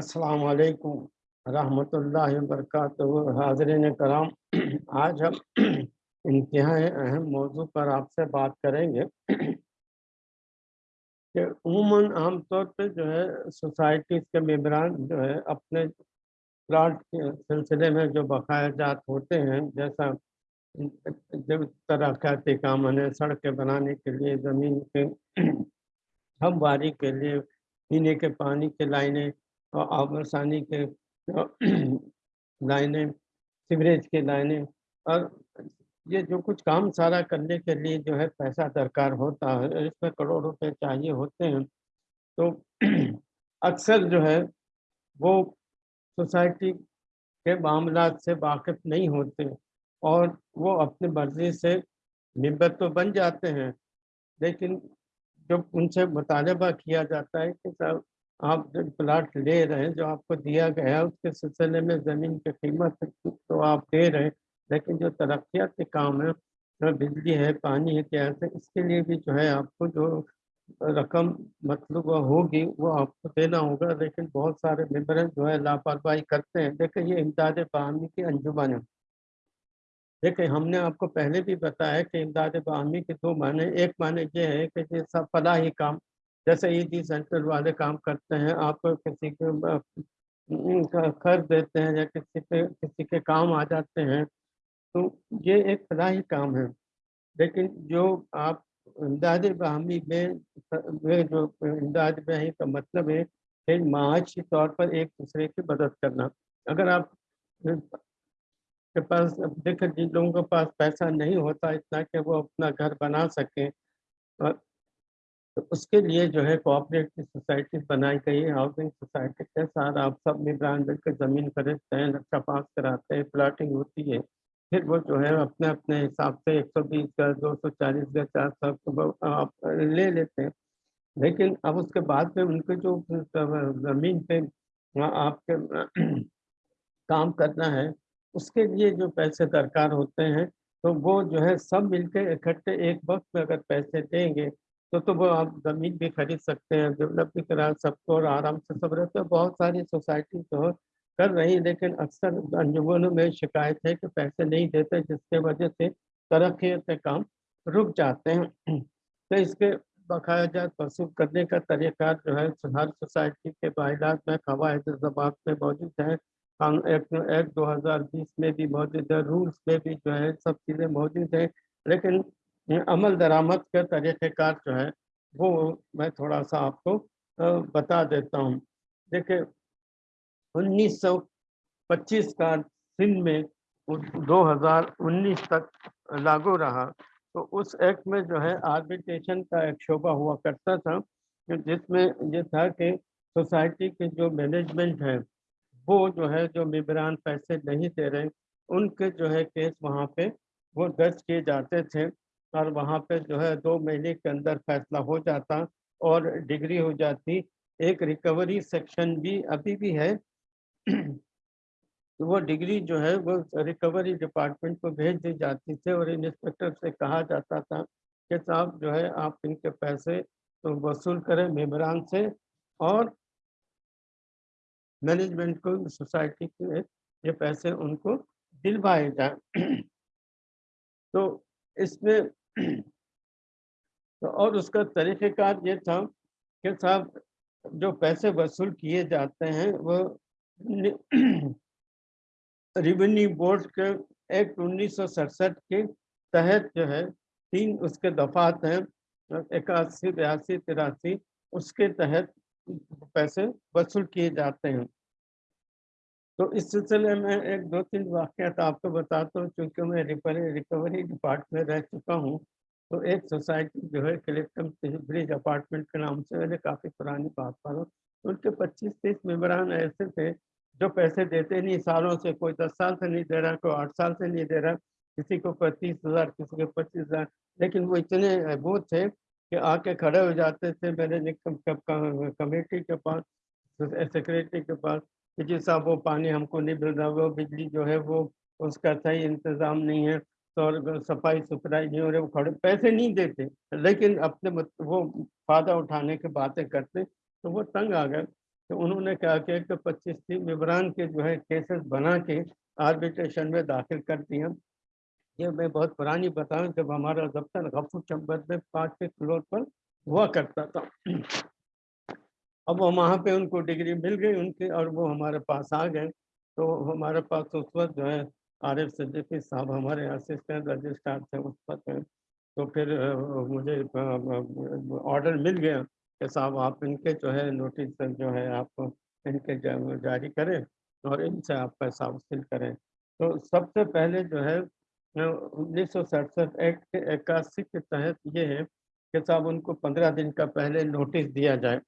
السلام علیکم ورحمۃ اللہ وبرکاتہ۔ حاضرین کرام، آج ہم انتہائی اہم موضوع پر آپ سے بات کریں گے کہ عموماً عام طور پہ جو ہے سوسائٹیز کے ممبران جو ہے اپنے پلاٹ کے سلسلے میں جو بقایا جات ہوتے ہیں، جیسا ترقیاتی کام ہے سڑکیں بنانے کے لیے، زمین کے ہمواری کے لیے، پینے کے پانی کے لائنیں اور آب رسانی کے لائنیں سیوریج کے لائنیں اور یہ جو کچھ کام سارا کرنے کے لیے جو ہے پیسہ درکار ہوتا ہے، اس میں کروڑ روپے چاہیے ہوتے ہیں۔ تو اکثر جو ہے وہ سوسائٹی کے معاملات سے واقف نہیں ہوتے اور وہ اپنی مرضی سے ممبر تو بن جاتے ہیں، لیکن جب ان سے مطالبہ کیا جاتا ہے کہ صاحب آپ جو پلاٹ لے رہے ہیں، جو آپ کو دیا گیا ہے، اس کے سلسلے میں زمین کی قیمت تو آپ دے رہے ہیں۔ لیکن جو ترقیات کے کام ہے بجلی ہے، پانی ہے کیا ہے، اس کے لیے بھی جو ہے آپ کو جو رقم مطلوب ہوگی، وہ آپ کو دینا ہوگا۔ لیکن بہت سارے ممبر جو ہے لاپرواہی کرتے ہیں۔ دیکھیں، یہ امداد باہمی کی انجمن ہے دیکھیں، ہم نے آپ کو پہلے بھی بتایا کہ امداد باہمی کے دو معنی ایک معنی یہ ہے کہ یہ سب فلاحی کام جیسے ای سینٹر والے کام کرتے ہیں، آپ کسی کے خرچ دیتے ہیں یا کسی پہ، کسی کے کام آ جاتے ہیں، تو یہ ایک فلاحی کام ہے۔ لیکن جو آپ امداد باہمی میں جو امداد باہمی کا مطلب ہے کہ معاشی طور پر ایک دوسرے کی مدد کرنا۔ اگر آپ کے پاس، دیکھیں جن لوگوں کے پاس پیسہ نہیں ہوتا اتنا کہ وہ اپنا گھر بنا سکیں تو اس کے لیے جو ہے کوآپریٹو سوسائٹی بنائی گئی ہے ہاؤسنگ سوسائٹی کے ساتھ آپ سب ممبران مل کے زمین خریدتے ہیں، نقشہ پاس کراتے ہیں پلاٹنگ ہوتی ہے، پھر وہ جو ہے اپنے اپنے حساب سے ایک سو بیس گز، دو سو چالیس گز، چار سو آپ لے لیتے ہیں، لیکن اب اس کے بعد میں ان کے جو زمین پہ آپ کے کام کرنا ہے، اس کے لیے جو پیسے درکار ہوتے ہیں، تو وہ جو ہے سب مل کے اکٹھے ایک وقت میں اگر پیسے دیں گے تو تو وہ آپ زمین بھی خرید سکتے ہیں ڈیولپ بھی کرا سب کو اور آرام سے سب رہتے ہیں۔ بہت ساری سوسائٹی تو کر رہی ہیں، لیکن اکثر انجمنوں میں شکایت ہے کہ پیسے نہیں دیتے، جس کے وجہ سے ترقی سے کام رک جاتے ہیں۔ تو اس کے بقایا جات وصول کرنے کا طریقہ جو ہے، ہر سوسائٹی کے باعدات میں، قواعد زبان میں موجود ہے ایک دو ہزار بیس میں بھی موجود ہے رولس میں بھی جو ہے، سب چیزیں موجود ہیں۔ لیکن عمل درآمد کے طریقہ کار جو ہے، وہ میں تھوڑا سا آپ کو بتا دیتا ہوں۔ دیکھیں، انیس سو پچیس کا سندھ میں دو ہزار انیس تک لاگو رہا۔ تو اس ایکٹ میں جو ہے آربیٹیشن کا ایک شعبہ ہوا کرتا تھا، جس میں یہ تھا کہ سوسائٹی کے جو مینجمنٹ ہے وہ جو ہے، جو ممبران پیسے نہیں دے رہے، ان کے جو ہے کیس وہاں پہ وہ درج کیے جاتے تھے۔ اور وہاں پہ جو ہے دو مہینے کے اندر فیصلہ ہو جاتا اور ڈگری ہو جاتی۔ ایک ریکوری سیکشن بھی ابھی بھی ہے۔ وہ ڈگری جو ہے وہ ریکوری ڈپارٹمنٹ کو بھیج دی جاتی تھی اور انسپیکٹر سے کہا جاتا تھا کہ صاحب جو ہے آپ ان کے پیسے تو وصول کریں ممبران سے اور مینجمنٹ کو سوسائٹی کے یہ پیسے ان کو دلوائے جائیں۔ تو اس میں اور اس کا طریقہ کار یہ تھا کہ صاحب جو پیسے وصول کیے جاتے ہیں، وہ ریونیو بورڈ کے ایکٹ انیس سو سڑسٹھ کے تحت جو ہے، تین اس کے دفعات ہیں، اکاسی، بیاسی، تراسی، اس کے تحت پیسے وصول کیے جاتے ہیں۔ تو اس سلسلے میں ایک دو تین واقعات آپ کو بتاتا ہوں، چونکہ میں ریکوری ڈپارٹمنٹ رہ چکا ہوں، تو ایک سوسائٹی جو ہے کلیکٹم برج اپارٹمنٹ کے نام سے میں نے کافی پرانی بات پر ہوں۔ ان کے پچیس تیس ممبران ایسے تھے جو پیسے دیتے نہیں، سالوں سے کوئی دس سال سے نہیں دے رہا، کوئی آٹھ سال سے نہیں دے رہا، کسی کو پچیس ہزار، کسی کو پچیس ہزار۔ لیکن وہ اتنے وہ تھے کہ آ کے کھڑے ہو جاتے تھے میرے کمیٹی کے پاس سیکریٹری کے پاس۔ کہ جی صاحب وہ پانی ہم کو نہیں مل رہا، وہ بجلی جو ہے وہ اس کا صحیح انتظام نہیں ہے اور صفائی ستھرائی نہیں ہو رہے وہ کھڑے پیسے نہیں دیتے۔ لیکن اپنے وہ فائدہ اٹھانے کی باتیں کرتے، تو وہ تنگ آ گئے۔ تو انہوں نے کیا کیا کہ پچیس تین ممبران کے جو ہے کیسز بنا کے آربیٹریشن میں داخل کر دیا یہ میں بہت پرانی بتاؤں، جب ہمارا دفتر غفور چمبر میں پانچ کے فلور پر ہوا کرتا تھا۔ اب وہ وہاں پہ ان کو ڈگری مل گئی ان کی اور وہ ہمارے پاس آ گئے۔ تو ہمارے پاس اس وقت جو ہے عارف صدیقی صاحب ہمارے اسسٹنٹ رجسٹرار تھے اس وقت۔ تو پھر مجھے آرڈر مل گیا کہ صاحب آپ ان کے جو ہے نوٹس جو ہے آپ ان کے جاری کریں اور ان سے آپ پیسہ وصول کریں۔ تو سب سے پہلے جو ہے انیس سو سڑسٹھ ایکٹ کے اکاسی کے تحت یہ ہے کہ صاحب ان کو پندرہ دن کا پہلے نوٹس دیا جائے۔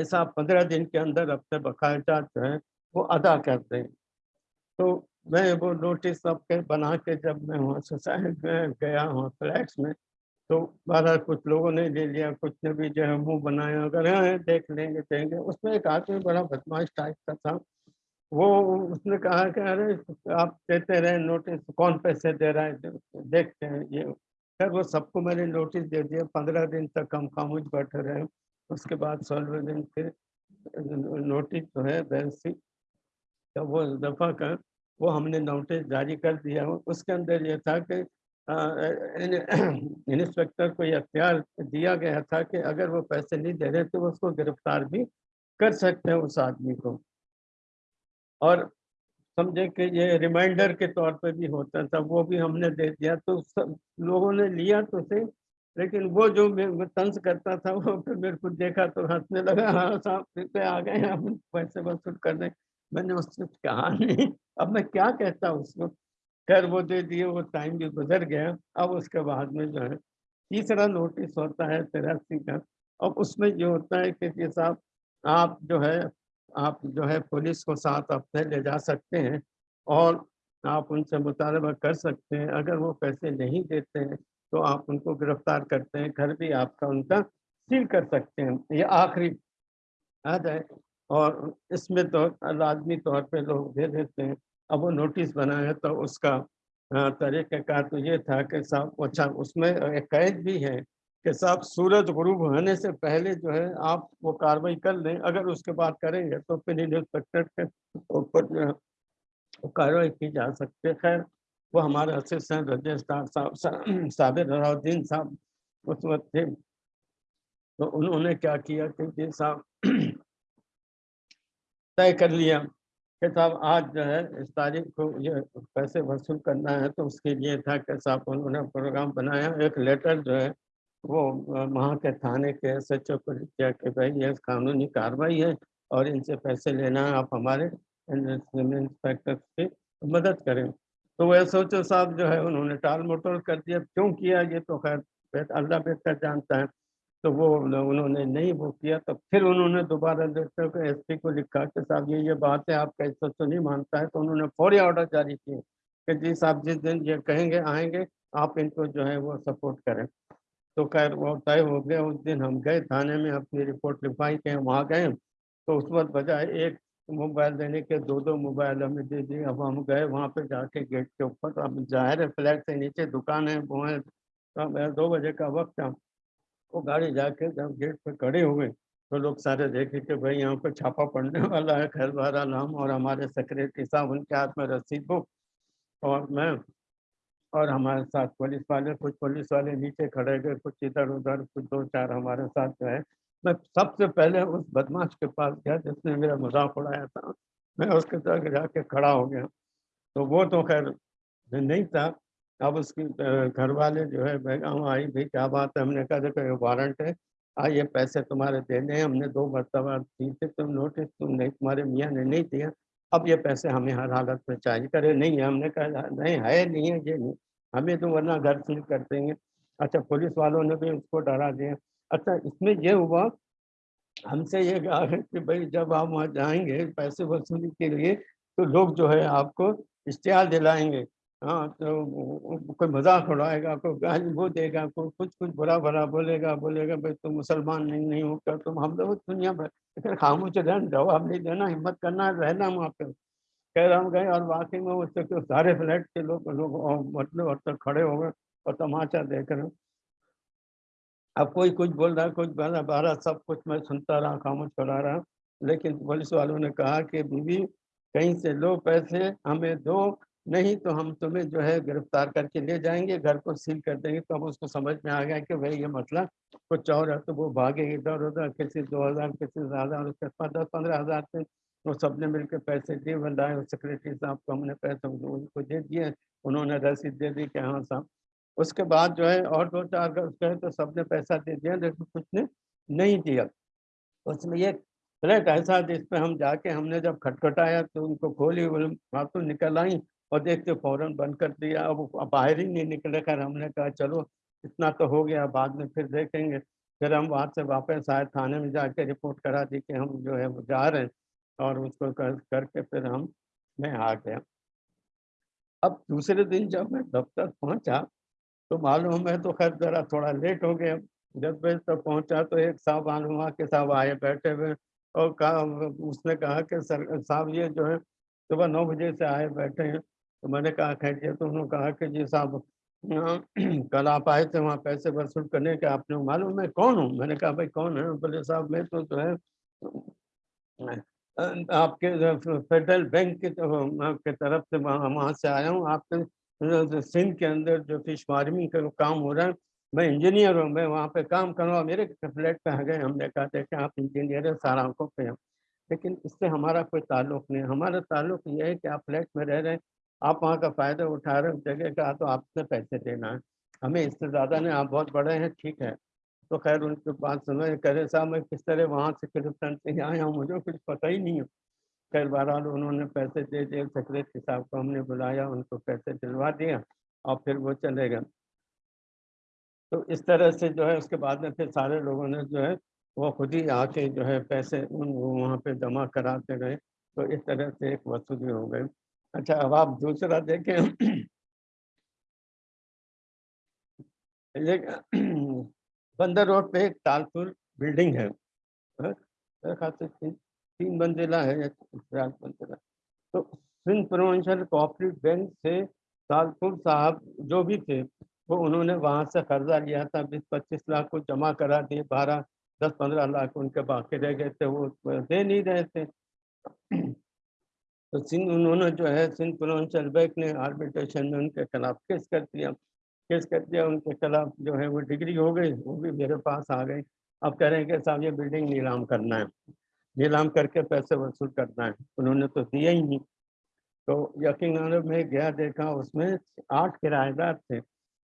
کہ صاحب پندرہ دن کے اندر اپنے بقایا جو ہے وہ ادا کر دیں تو میں وہ نوٹس سب کے بنا کے جب میں وہاں سوسائٹی میں گیا ہوں فلیٹس میں، تو بارہ کچھ لوگوں نے لے لیا، کچھ نے بھی جو ہے منہ بنایا، اگر ہاں, ہاں دیکھ لیں گے، دیں گے۔ اس میں ایک آدمی بڑا بدماش ٹائپ کا تھا۔ وہ اس نے کہا کہ ارے آپ دیتے رہے نوٹس کون پیسے دے رہا ہے؟ دیکھتے ہیں یہ۔ خیر وہ سب کو میں نے نوٹس دے دیا۔ پندرہ دن تک ہم خاموش بیٹھے رہے۔ اس کے بعد سولہ دن پھر نوٹس جو ہے بینسی کا وہ دفعہ کا وہ ہم نے نوٹس جاری کر دیا اس کے اندر یہ تھا کہ انسپیکٹر کو یہ اختیار دیا گیا تھا کہ اگر وہ پیسے نہیں دے رہے تو اس کو گرفتار بھی کر سکتے ہیں اس آدمی کو۔ اور سمجھے کہ یہ ریمائنڈر کے طور پہ بھی ہوتا تھا، وہ بھی ہم نے دے دیا۔ تو سب لوگوں نے لیا تو صحیح۔ لیکن وہ جو میں طنز کرتا تھا، وہ پھر میرے کو دیکھا تو ہنسنے لگا ہاں صاحب، پھر پہ آ گئے ہم پیسے وصول کرنے۔ میں نے اس سے کہا، نہیں، اب میں کیا کہتا اس کو خیر، وہ دے دیے، وہ ٹائم بھی گزر گیا۔ اب اس کے بعد میں جو ہے، تیسرا نوٹس ہوتا ہے تراسی کا۔ اب اس میں یہ ہوتا ہے کہ یہ صاحب، آپ جو ہے، آپ جو ہے، پولیس کو ساتھ اپنے لے جا سکتے ہیں۔ اور آپ ان سے مطالبہ کر سکتے ہیں۔ اگر وہ پیسے نہیں دیتے ہیں تو آپ ان کو گرفتار کرتے ہیں، گھر بھی آپ کا ان کا سیل کر سکتے ہیں۔ یہ آخری آ جائے اور اس میں تو لازمی طور پہ لوگ دے دیتے ہیں۔ اب وہ نوٹس بنایا تو اس کا طریقہ کار تو یہ تھا کہ صاحب اچھا اس میں ایک قید بھی ہے کہ صاحب، سورج غروب ہونے سے پہلے جو ہے آپ وہ کاروائی کر لیں۔ اگر اس کے بعد کریں گے تو پھر انسپیکٹر کے اوپر جو ہے کاروائی کی جا سکتی خیر وہ ہمارے اسسٹنٹ رجسٹرار صاحب صابر الدین صاحب اس وقت تھے۔ تو انہوں نے کیا کیا کہ جی صاحب طے کر لیا کہ صاحب، آج جو ہے اس تاریخ کو یہ پیسے وصول کرنا ہے۔ تو اس کے لیے تھا کہ صاحب، انہوں نے پروگرام بنایا۔ ایک لیٹر جو ہے وہ وہاں کے تھانے کے ایس ایچ او کو کیا کہ بھائی، یہ قانونی کاروائی ہے اور ان سے پیسے لینا ہے، آپ ہمارے انسپیکٹر کی مدد کریں۔ تو وہ ایس ایچ او صاحب جو ہے، انہوں نے ٹال موٹول کر دیا۔ کیوں کیا یہ تو خیر اللہ بہتر جانتا ہے۔ تو وہ انہوں نے نہیں وہ کیا، تو پھر انہوں نے دوبارہ دیکھتے کو ایس پی کو لکھا کہ صاحب یہ یہ بات ہے، آپ کا اس تو نہیں مانتا ہے۔ تو انہوں نے فوری آرڈر جاری کیے کہ جی صاحب، جس دن یہ کہیں گے، آئیں گے، آپ ان کو جو ہے وہ سپورٹ کریں۔ تو خیر، وہ طے ہو گیا۔ اس دن ہم گئے تھانے میں، اپنی رپورٹ لکھوائی کہ وہاں گئے۔ تو اس وقت بجائے ایک موبائل دینے کے دو دو موبائل ہمیں دے دی اب ہم گئے وہاں پہ جا کے گیٹ کے اوپر۔ اب ظاہر ہے فلیٹ سے نیچے دکان ہے، وہ ہے۔ دو بجے کا وقت تھا وہ گاڑی جا کے جب گیٹ پہ کھڑے ہوئے، تو لوگ سارے دیکھے کہ بھائی یہاں پہ چھاپا پڑنے والا ہے، خیر بہرحال ہم اور ہمارے سیکریٹری صاحب، ان کے ہاتھ میں رسید بک۔ اور میں اور ہمارے ساتھ پولیس والے، کچھ پولیس والے نیچے کھڑے گئے، کچھ ادھر ادھر، کچھ دو چار ہمارے ساتھ جو ہے۔ میں سب سے پہلے اس بدماش کے پاس گیا جس نے میرا مذاق اڑایا تھا، میں اس کے ساتھ جا کے کھڑا ہو گیا۔ تو وہ تو خیر نہیں تھا۔ اب اس کی گھر والے جو ہے بیگم آئی بھی کیا بات ہے؟ ہم نے کہا، دیکھو، یہ وارنٹ ہے۔ آئیے، پیسے تمہارے دینے ہیں۔ ہم نے دو مرتبہ دی تھے تم نوٹس تم نہیں، تمہارے میاں نے نہیں دیا۔ اب یہ پیسے ہمیں ہر حالت میں چاہیے۔ کرے نہیں ہے ہم نے کہا، نہیں، ہے نہیں ہے یہ نہیں۔ ہمیں تو ورنہ گھر سیل کر دیں گے اچھا پولیس والوں نے بھی اس کو ڈرا دیا۔ اچھا اس میں یہ ہوا، ہم سے یہ کہا ہے کہ بھائی جب آپ وہاں جائیں گے پیسے وصولی کے لیے، تو لوگ جو ہے آپ کو اشتہار دلائیں گے۔ ہاں تو کوئی مذاق اڑائے گا، کوئی گالی وہ دے گا، کوئی کچھ کچھ برا بھرا بولے گا بولے گا، بھائی تم مسلمان نہیں نہیں ہو کر تم ہم لوگ دنیا میں لیکن خاموش رہنا، جواب نہیں دینا، ہمت کرنا، رہنا وہاں پہ۔ کہہ رہا ہوں گئے اور واقعی میں اس سارے فلیٹ کے لوگ لوگ مطلب اور تک کھڑے ہو گئے، اور تماچا دیکھ رہے اب کوئی کچھ بول رہا کچھ بول رہا بارہ سب کچھ میں سنتا رہا، خاموش کرا رہا لیکن پولیس والوں نے کہا کہ بیوی، کہیں سے لو پیسے، ہمیں دو، نہیں تو ہم تمہیں جو ہے گرفتار کر کے لے جائیں گے، گھر کو سیل کر دیں گے۔ تو اب اس کو سمجھ میں آ گیا کہ بھائی یہ مسئلہ کچھ اور ہے۔ تو وہ بھاگے، ادھر ادھر، کسی دو ہزار، کسی زیادہ اس کے پاس دس، پندرہ ہزار سے وہ سب نے مل کے پیسے دیے، بندائے سیکرٹری صاحب کو ہم نے پیسے ان کو دے دیے، انہوں نے رسید دے دی کہ ہاں صاحب اس کے بعد جو ہے اور دو چار گھر تو سب نے پیسہ دے دیا، لیکن کچھ نے نہیں دیا۔ اس میں یہ فلیٹ ایسا جس پہ ہم جا کے ہم نے جب کھٹکھٹایا تو ان کو کھولی باتوں نکل آئیں اور دیکھتے فوراً بند کر دیا۔ اب باہر ہی نہیں نکلے۔ کر ہم نے کہا، چلو اتنا تو ہو گیا، بعد میں پھر دیکھیں گے۔ پھر ہم وہاں سے واپس آئے، تھانے میں جا کے رپورٹ کرا دی کہ ہم جو ہے وہ جا رہے ہیں اور اس کو کر کے پھر ہم میں آ گیا۔ اب دوسرے دن جب میں دفتر پہنچا تو معلوم ہے تو خیر ذرا تھوڑا لیٹ ہو گیا۔ جب بجے تک پہنچا تو ایک صاحب معلوم کے صاحب آئے بیٹھے ہوئے اور کہا، اس نے کہا کہ سر، صاحب یہ جو ہے، صبح نو بجے سے آئے بیٹھے ہیں۔ تو میں نے کہا خیر یہ تو انہوں نے کہا کہ جی صاحب کل آپ آئے تھے، وہاں پیسے وصول کرنے کے آپ نے معلوم میں کون ہوں؟ میں نے کہا، بھائی کون ہے؟ بولے، صاحب میں تو جو ہے، آپ کے فیڈرل بینک کی طرف سے وہاں سے آیا ہوں۔ آپ کے سندھ کے اندر جو فش فارمنگ کا کام ہو رہا ہے، میں انجینئر ہوں، میں وہاں پہ کام کروں میرے فلیٹ پہ آ گئے ہم نے کہا تھا کہ آپ انجینئر ہیں، سارا آنکھوں پہ ہیں۔ لیکن اس سے ہمارا کوئی تعلق نہیں ہمارا تعلق یہ ہے کہ آپ فلیٹ میں رہ رہے ہیں، آپ وہاں کا فائدہ اٹھا رہے ہیں جگہ کا تو آپ سے پیسے دینا ہے۔ ہمیں اس سے زیادہ نہیں، آپ بہت بڑے ہیں، ٹھیک ہے۔ تو خیر، ان کے بات سنو کہہ رہے صاحب، میں کس طرح وہاں سے کرپٹن سے آیا ہوں، مجھے کچھ پتہ ہی نہیں ہے۔ خیر بہرحال انہوں نے پیسے دے دیے سیکرٹری صاحب کو ہم نے بلایا، ان کو پیسے دلوا دیا اور پھر وہ چلے گئے۔ تو اس طرح سے جو ہے، اس کے بعد میں پھر سارے لوگوں نے جو ہے، وہ خود ہی آ کے جو ہے، پیسے وہاں پہ جمع کراتے گئے تو اس طرح سے ایک وصولی ہو گئی۔ اچھا اب آپ دوسرا دیکھیں۔ بندر روڈ پہ ایک تالپور بلڈنگ ہے۔ ہاں، تین منزلہ ہے تو سندھ پروونشل کوآپریٹو بینک سے تالپور صاحب جو بھی تھے، وہ انہوں نے وہاں سے قرضہ لیا تھا۔ بیس پچیس لاکھ کو جمع کرا دیے، بارہ، دس، پندرہ لاکھ ان کے باقی رہ گئے تھے، وہ دے نہیں رہے تھے۔ تو سندھ، انہوں نے جو ہے سندھ پروونشل بینک نے آربیٹریشن میں ان کے خلاف کیس کر دیا۔ کیس کر دیا، ان کے خلاف جو ہے وہ ڈگری ہو گئی، وہ بھی میرے پاس آ گئی۔ اب کہہ رہے ہیں کہ صاحب یہ بلڈنگ نیلام کرنا ہے۔ نیلام کر کے پیسے وصول کرنا ہے۔ انہوں نے تو دیا ہی نہیں۔ تو یقین میں گیا دیکھا، اس میں آٹھ کرایہ دار تھے۔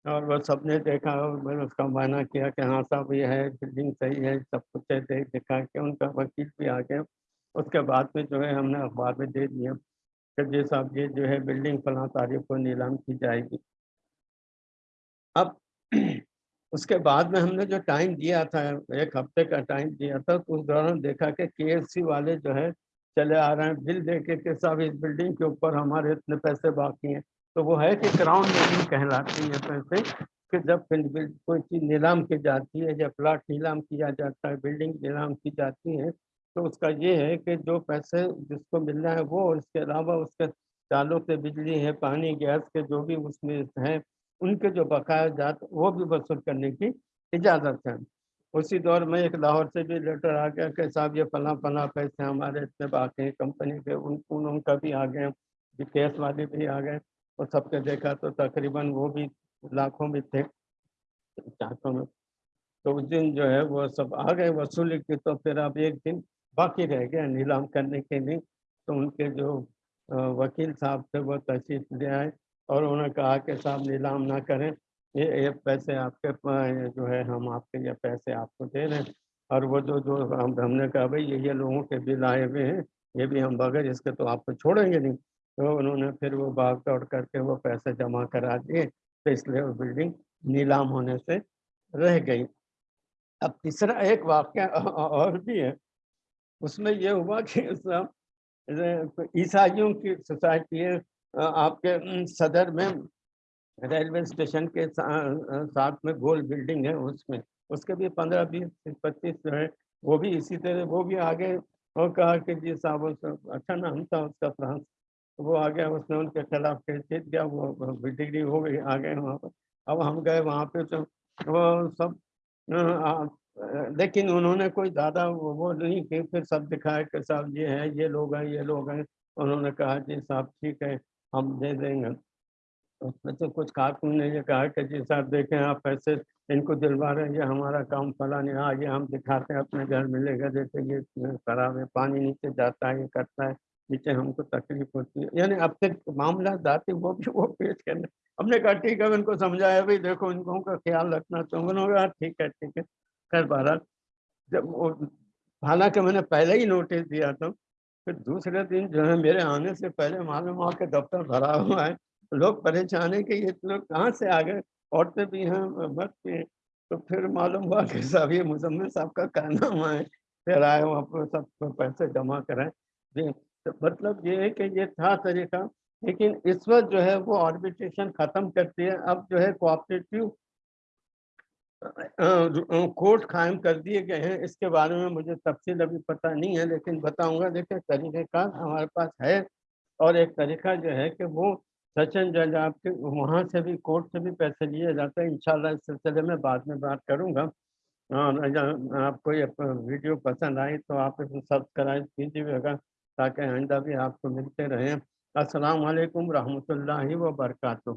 اور وہ سب نے دیکھا، میں نے اس کا معنی کیا کہ ہاں صاحب، یہ ہے، بلڈنگ صحیح ہے، سب کچھ ہے دیکھ دکھا کے ان کا وکیل بھی آ گیا۔ اس کے بعد میں جو ہے، ہم نے اخبار میں دے دیا کہ جی صاحب، یہ جو ہے، بلڈنگ فلاں تاریخ کو نیلام کی جائے گی۔ اب اس کے بعد میں ہم نے جو ٹائم دیا تھا، ایک ہفتے کا ٹائم دیا تھا، تو اس دوران دیکھا کہ کے ایف سی والے جو ہے چلے آ رہے ہیں، بل دے کے کہ صاحب، اس بلڈنگ کے اوپر ہمارے اتنے پیسے باقی ہیں۔ تو وہ ہے کہ کراؤن بلڈنگ کہلاتی ہے پیسے۔ کہ جب کوئی چیز نیلام کی جاتی ہے یا پلاٹ نیلام کیا جاتا ہے بلڈنگ نیلام کی جاتی ہے، تو اس کا یہ ہے کہ جو پیسے جس کو ملنا ہے وہ اس کے علاوہ اس کے تعلق سے بجلی ہے پانی، گیس کے جو بھی اس میں ہیں ان کے جو بقایا جات وہ بھی وصول کرنے کی اجازت ہے۔ اسی دور میں ایک لاہور سے بھی لیٹر آ گیا کہ صاحب، یہ فلاں فلاں پیسے ہمارے اتنے باقی ہیں، کمپنی کے ان ان کا بھی آ گئے کیس والے بھی آ گئے اور سب کے دیکھا تو تقریباً وہ بھی لاکھوں میں تھے چاہتوں میں۔ تو اس دن جو ہے وہ سب آ گئے، وصولی کی تو پھر اب ایک دن باقی رہ گیا نیلام کرنے کے لیے۔ تو ان کے جو وکیل صاحب تھے وہ تشریف لے آئے۔ اور انہوں نے کہا کہ صاحب نیلام نہ کریں، یہ پیسے آپ کے جو ہے ہم آپ کے یہ پیسے آپ کو دے رہے ہیں۔ اور وہ جو جو ہم نے کہا بھائی، یہ لوگوں کے بل آئے ہوئے ہیں، یہ بھی ہم بغیر، اس کے تو آپ کو چھوڑیں گے نہیں۔ تو انہوں نے پھر وہ باغ توڑ کر کے وہ پیسے جمع کرا دیے۔ تو اس لیے وہ بلڈنگ نیلام ہونے سے رہ گئی۔ اب تیسرا ایک واقعہ اور بھی ہے۔ اس میں یہ ہوا کہ عیسائیوں کی سوسائٹی ہے۔ آپ کے صدر میں ریلوے اسٹیشن کے ساتھ میں گول بلڈنگ ہے اس میں۔ اس کے بھی پندرہ بیس، پچیس جو ہے، وہ بھی اسی طرح، وہ بھی آگے اور کہا کہ جی صاحب اچھا نام تھا اس کا فرانس۔ وہ آ گیا اس نے ان کے خلاف کیس جیت گیا وہ ڈگری ہو گئی آ گئے وہاں پر۔ اب ہم گئے وہاں پہ تو وہ سب لیکن انہوں نے کوئی زیادہ وہ نہیں کہ پھر سب دکھایا کہ صاحب یہ ہے، یہ لوگ ہیں، یہ لوگ ہیں۔ انہوں نے کہا جی صاحب ٹھیک ہے ہم دے دیں گے۔ اس میں تو کچھ کارکن نے یہ کہا کہ جی صاحب دیکھیں، آپ پیسے ان کو دلوا رہے ہیں، یہ ہمارا کام فلاں نہیں۔ ہاں یہ ہم دکھاتے ہیں، اپنے گھر ملے گا جیسے یہ خراب ہے، پانی نیچے جاتا ہے، یہ کرتا ہے، نیچے ہم کو تکلیف ہوتی ہے۔ یعنی اب تک معاملہ ذاتی وہ بھی، وہ پیش کرنے ہم نے کہا، ٹھیک ہے ان کو سمجھایا بھائی دیکھو، ان کو کا خیال رکھنا تو انہوں نے کہا، ٹھیک ہے ٹھیک ہے۔ خیر، بہرحال، جب وہ، حالانکہ میں نے پہلے ہی نوٹس دیا تھا۔ پھر دوسرے دن جو ہے میرے آنے سے پہلے معلوم ہوا کہ دفتر بھرا ہوا ہے۔ لوگ پریشان ہیں کہ یہ لوگ کہاں سے آ گئے عورتیں بھی ہیں، مرد بھی ہیں۔ تو پھر معلوم ہوا کہ صاحب، یہ مزمل صاحب کا کہنا ہوا ہے۔ پھر آئے وہاں پر سب پیسے جمع کرائیں جی تو مطلب یہ ہے کہ یہ تھا طریقہ، لیکن اس وقت جو ہے وہ آربیٹریشن ختم کرتی ہے۔ اب جو ہے کوآپریٹیو کوٹ قائم کر دیے گئے ہیں۔ اس کے بارے میں مجھے تفصیل ابھی پتہ نہیں ہے، لیکن بتاؤں گا۔ دیکھیں، طریقہ کار ہمارے پاس ہے اور ایک طریقہ جو ہے کہ وہ سچن جج آپ کے وہاں سے بھی کورٹ سے بھی پیسے لیے جاتے ہیں۔ انشاءاللہ اس سلسلے میں بعد میں بات کروں گا۔ آپ کو یہ ویڈیو پسند آئی تو آپ اسے سبسکرائب کیجیے گا تاکہ آئندہ بھی آپ کو ملتے رہیں۔ السلام علیکم رحمۃ اللہ وبرکاتہ۔